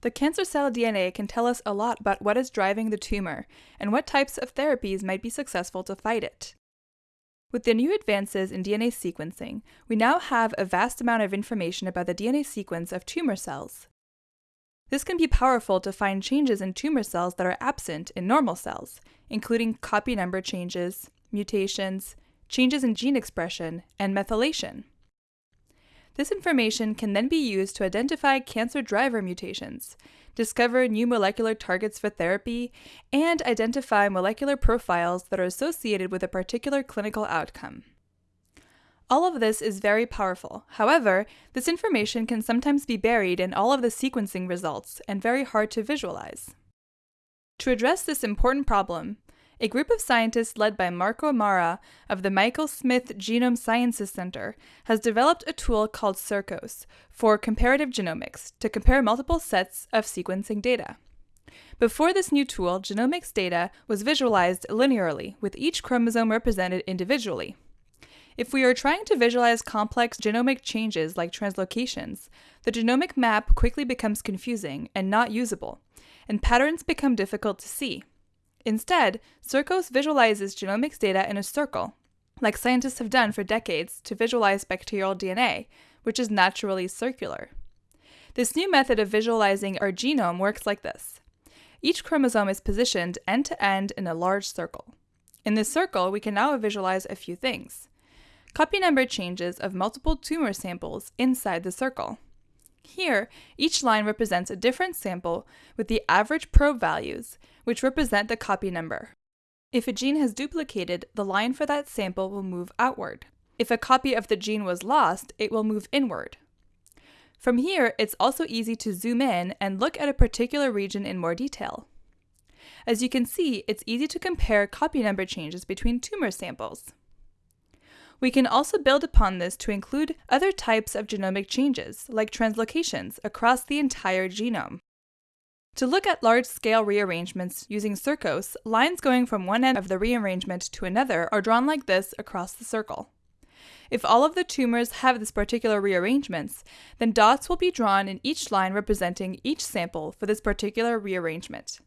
The cancer cell DNA can tell us a lot about what is driving the tumor and what types of therapies might be successful to fight it. With the new advances in DNA sequencing, we now have a vast amount of information about the DNA sequence of tumor cells. This can be powerful to find changes in tumor cells that are absent in normal cells, including copy number changes, mutations, changes in gene expression, and methylation. This information can then be used to identify cancer driver mutations, discover new molecular targets for therapy, and identify molecular profiles that are associated with a particular clinical outcome. All of this is very powerful. However, this information can sometimes be buried in all of the sequencing results and very hard to visualize. To address this important problem, a group of scientists led by Marco Marra of the Michael Smith Genome Sciences Center has developed a tool called CIRCOS for comparative genomics to compare multiple sets of sequencing data. Before this new tool, genomics data was visualized linearly, with each chromosome represented individually. If we are trying to visualize complex genomic changes like translocations, the genomic map quickly becomes confusing and not usable, and patterns become difficult to see. Instead, CIRCOS visualizes genomics data in a circle, like scientists have done for decades to visualize bacterial DNA, which is naturally circular. This new method of visualizing our genome works like this. Each chromosome is positioned end to end in a large circle. In this circle, we can now visualize a few things. Copy number changes of multiple tumor samples inside the circle. Here, each line represents a different sample with the average probe values, which represent the copy number. If a gene has duplicated, the line for that sample will move outward. If a copy of the gene was lost, it will move inward. From here, it's also easy to zoom in and look at a particular region in more detail. As you can see, it's easy to compare copy number changes between tumor samples. We can also build upon this to include other types of genomic changes, like translocations, across the entire genome. To look at large-scale rearrangements using CIRCOS, lines going from one end of the rearrangement to another are drawn like this across the circle. If all of the tumors have this particular rearrangements, then dots will be drawn in each line representing each sample for this particular rearrangement.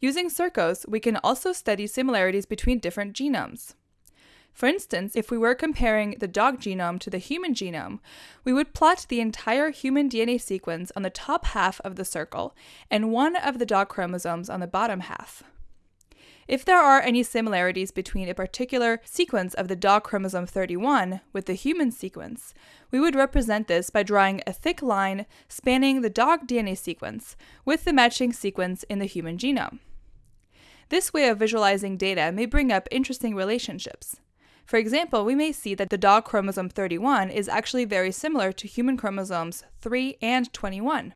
Using CIRCOS, we can also study similarities between different genomes. For instance, if we were comparing the dog genome to the human genome, we would plot the entire human DNA sequence on the top half of the circle and one of the dog chromosomes on the bottom half. If there are any similarities between a particular sequence of the dog chromosome 31 with the human sequence, we would represent this by drawing a thick line spanning the dog DNA sequence with the matching sequence in the human genome. This way of visualizing data may bring up interesting relationships. For example, we may see that the dog chromosome 31 is actually very similar to human chromosomes 3 and 21.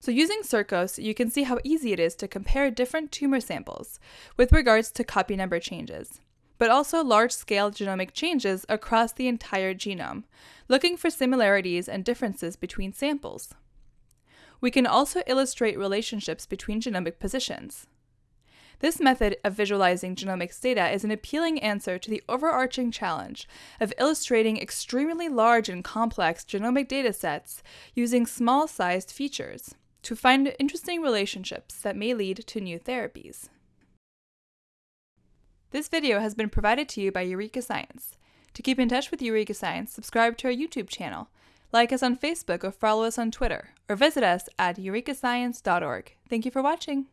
So using CIRCOS, you can see how easy it is to compare different tumor samples with regards to copy number changes, but also large-scale genomic changes across the entire genome, looking for similarities and differences between samples. We can also illustrate relationships between genomic positions. This method of visualizing genomics data is an appealing answer to the overarching challenge of illustrating extremely large and complex genomic datasets using small-sized features to find interesting relationships that may lead to new therapies. This video has been provided to you by Eureka Science. To keep in touch with Eureka Science, subscribe to our YouTube channel, like us on Facebook or follow us on Twitter, or visit us at eurekascience.org. Thank you for watching.